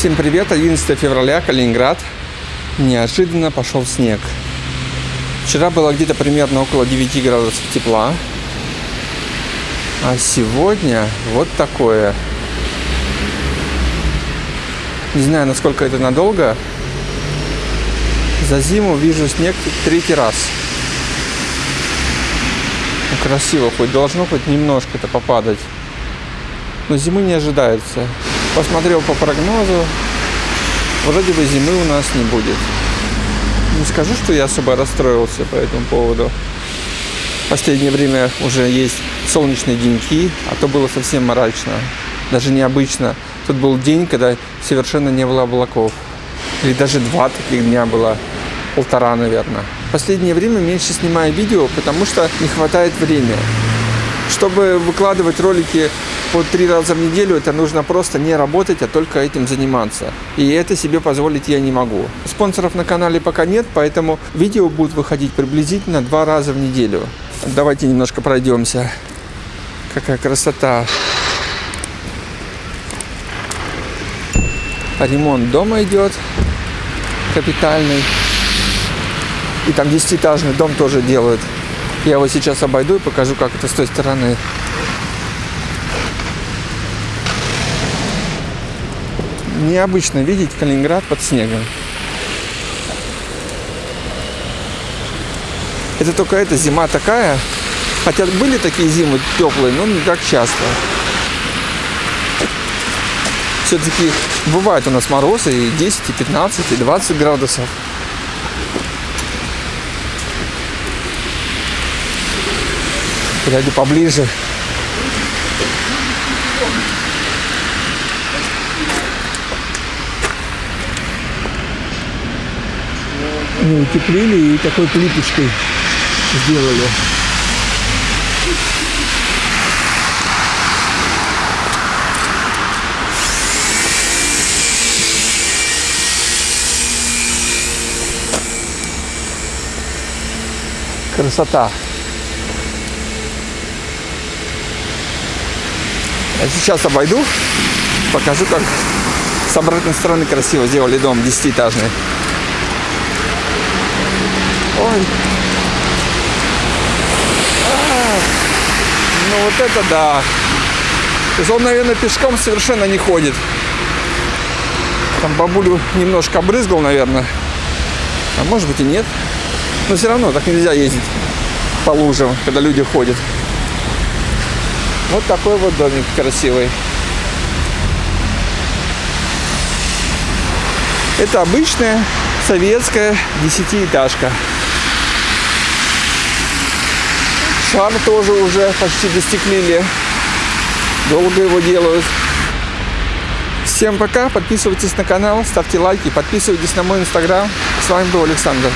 Всем привет! 11 февраля, Калининград. Неожиданно пошел снег. Вчера было где-то примерно около 9 градусов тепла. А сегодня вот такое. Не знаю, насколько это надолго. За зиму вижу снег третий раз. Ну, красиво, хоть должно хоть немножко-то попадать. Но зимы не ожидается. Посмотрел по прогнозу, вроде бы зимы у нас не будет. Не скажу, что я особо расстроился по этому поводу. В последнее время уже есть солнечные деньки, а то было совсем мрачно. Даже необычно. Тут был день, когда совершенно не было облаков. Или даже два таких дня было. Полтора, наверное. В последнее время меньше снимаю видео, потому что не хватает времени. Чтобы выкладывать ролики по три раза в неделю, это нужно просто не работать, а только этим заниматься. И это себе позволить я не могу. Спонсоров на канале пока нет, поэтому видео будут выходить приблизительно два раза в неделю. Давайте немножко пройдемся. Какая красота. Ремонт дома идет капитальный. И там десятиэтажный дом тоже делают. Я его сейчас обойду и покажу, как это с той стороны. Необычно видеть Калининград под снегом. Это только эта зима такая. Хотя были такие зимы теплые, но не так часто. Все-таки бывает у нас морозы и 10, и 15, и 20 градусов. Подойду поближе. Не утеплили и такой плиточкой сделали. Красота. Я сейчас обойду, покажу, как с обратной стороны красиво сделали дом десятиэтажный. Ой. А, ну вот это да. То есть он, наверное, пешком совершенно не ходит. Там бабулю немножко обрызгал, наверное. А может быть и нет. Но все равно так нельзя ездить по лужам, когда люди ходят. Вот такой вот домик красивый. Это обычная советская десятиэтажка. Шар тоже уже почти достеклили. Долго его делают. Всем пока, подписывайтесь на канал, ставьте лайки, подписывайтесь на мой инстаграм. С вами был Александр.